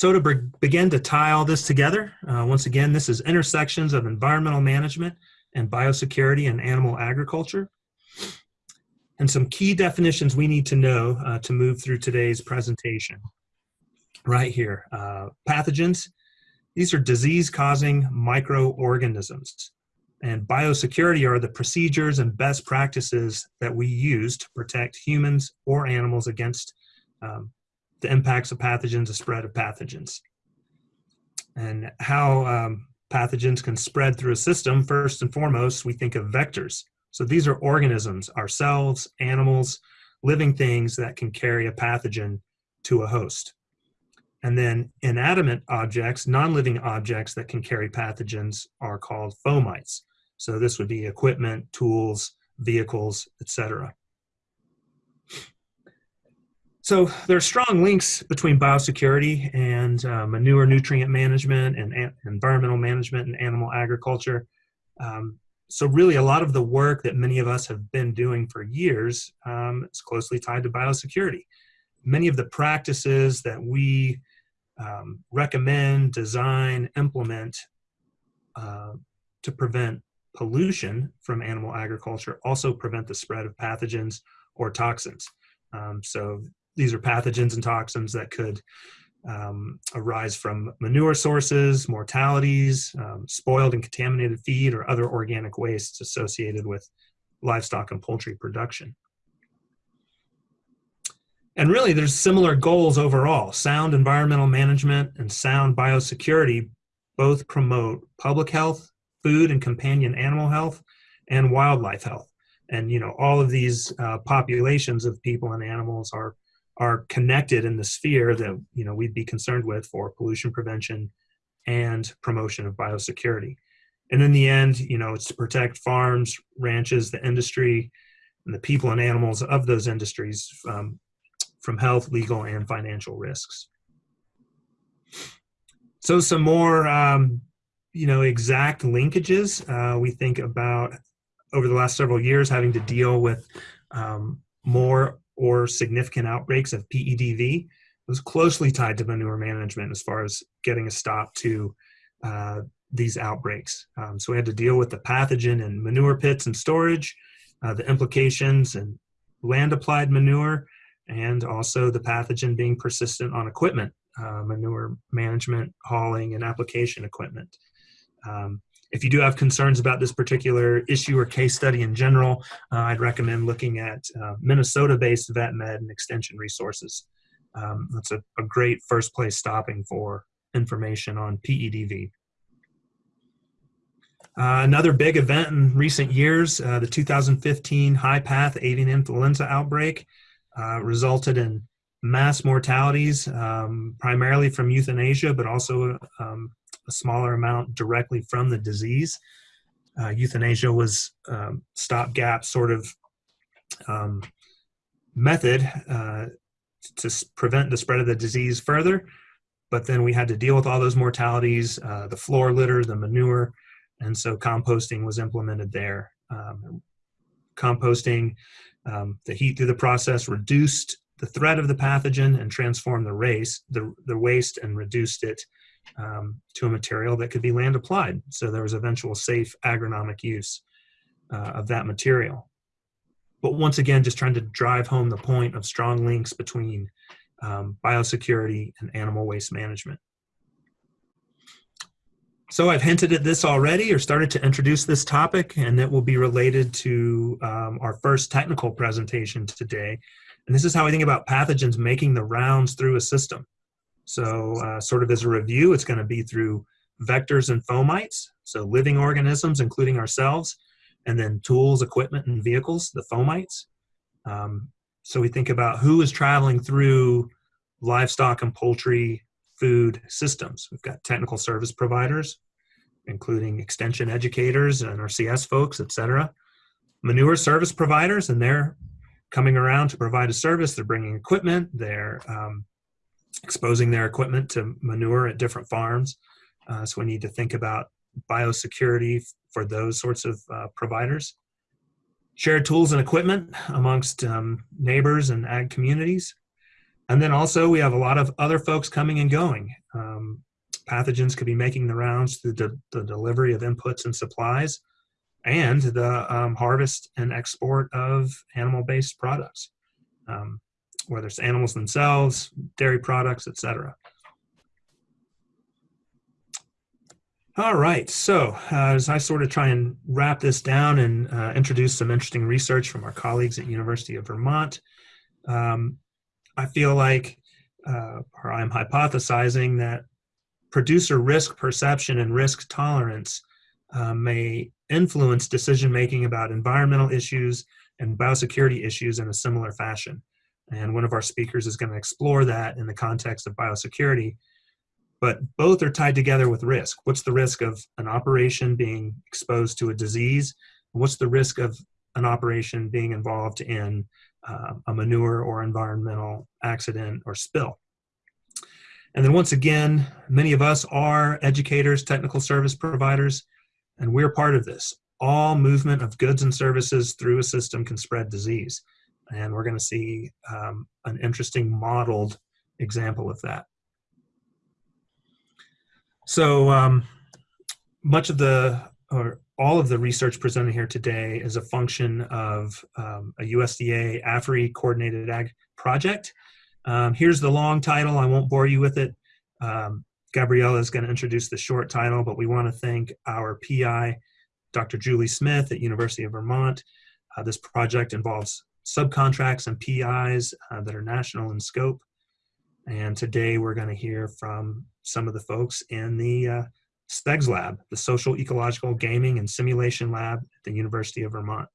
So to be- begin to tie all this together, uh, once again, this is intersections of environmental management and biosecurity and animal agriculture. And some key definitions we need to know uh, to move through today's presentation. Right here, uh, pathogens. These are disease-causing microorganisms. And biosecurity are the procedures and best practices that we use to protect humans or animals against um, the impacts of pathogens, the spread of pathogens. And how um, pathogens can spread through a system, first and foremost, we think of vectors. So these are organisms, ourselves, animals, living things that can carry a pathogen to a host. And then inanimate objects, non-living objects that can carry pathogens are called fomites. So this would be equipment, tools, vehicles, etc. So there are strong links between biosecurity and uh, manure nutrient management and environmental management and animal agriculture. Um, so really a lot of the work that many of us have been doing for years um, is closely tied to biosecurity. Many of the practices that we um, recommend, design, implement uh, to prevent pollution from animal agriculture also prevent the spread of pathogens or toxins. Um, so these are pathogens and toxins that could um, arise from manure sources, mortalities, um, spoiled and contaminated feed, or other organic wastes associated with livestock and poultry production. And really, there's similar goals overall. Sound environmental management and sound biosecurity both promote public health, food and companion animal health, and wildlife health. And you know, all of these uh, populations of people and animals are are connected in the sphere that you know we'd be concerned with for pollution prevention and promotion of biosecurity. And in the end, you know, it's to protect farms, ranches, the industry, and the people and animals of those industries um, from health, legal, and financial risks. So some more, um, you know, exact linkages. Uh, we think about over the last several years having to deal with um, more or significant outbreaks of PEDV was closely tied to manure management as far as getting a stop to uh, these outbreaks. Um, so we had to deal with the pathogen in manure pits and storage, uh, the implications and land applied manure, and also the pathogen being persistent on equipment, uh, manure management, hauling, and application equipment. Um, if you do have concerns about this particular issue or case study in general, uh, I'd recommend looking at uh, Minnesota-based vet med and Extension Resources. Um, that's a, a, great first place stopping for information on PEDV. Uh, another big event in recent years, uh, the 2015 high path avian influenza outbreak uh, resulted in mass mortalities, um, primarily from euthanasia, but also um, a smaller amount directly from the disease. Uh, euthanasia was um, stopgap sort of um, method uh, to prevent the spread of the disease further. But then we had to deal with all those mortalities, uh, the floor litter, the manure, and so composting was implemented there. Um, composting, um, the heat through the process reduced the threat of the pathogen and transformed the race, the, the waste and reduced it um, to a material that could be land applied. So there was eventual safe agronomic use uh, of that material. But once again, just trying to drive home the point of strong links between um, biosecurity and animal waste management. So I've hinted at this already or started to introduce this topic and it will be related to um, our first technical presentation today. And this is how I think about pathogens making the rounds through a system. So uh, sort of as a review, it's going to be through vectors and fomites, so living organisms, including ourselves, and then tools, equipment, and vehicles, the fomites. Um, so we think about who is traveling through livestock and poultry food systems. We've got technical service providers, including extension educators and NRCS folks, et cetera. Manure service providers, and they're coming around to provide a service. They're bringing equipment, they're um, exposing their equipment to manure at different farms. Uh, so we need to think about biosecurity for those sorts of uh, providers. Shared tools and equipment amongst um, neighbors and ag communities. And then also we have a lot of other folks coming and going. Um, pathogens could be making the rounds through the, delivery of inputs and supplies and the um, harvest and export of animal-based products, um, whether it's animals themselves, dairy products, etc. All right, so uh, as I sort of try and wrap this down and uh, introduce some interesting research from our colleagues at University of Vermont, um, I feel like, uh, or I'm hypothesizing that producer risk perception and risk tolerance uh, may influence decision making about environmental issues and biosecurity issues in a similar fashion. And one of our speakers is going to explore that in the context of biosecurity but both are tied together with risk. What's the risk of an operation being exposed to a disease? What's the risk of an operation being involved in uh, a manure or environmental accident or spill? And then once again, many of us are educators, technical service providers, and we're part of this. All movement of goods and services through a system can spread disease. And we're gonna see um, an interesting modeled example of that. So um, much of the, or all of the research presented here today is a function of um, a USDA AFRI coordinated ag project. Um, here's the long title, I won't bore you with it. Um, Gabriella is gonna introduce the short title, but we wanna thank our PI, Dr. Julie Smith at University of Vermont. Uh, this project involves subcontracts and PIs uh, that are national in scope. And today we're going to hear from some of the folks in the uh, SPEGS lab, the Social Ecological Gaming and Simulation Lab at the University of Vermont.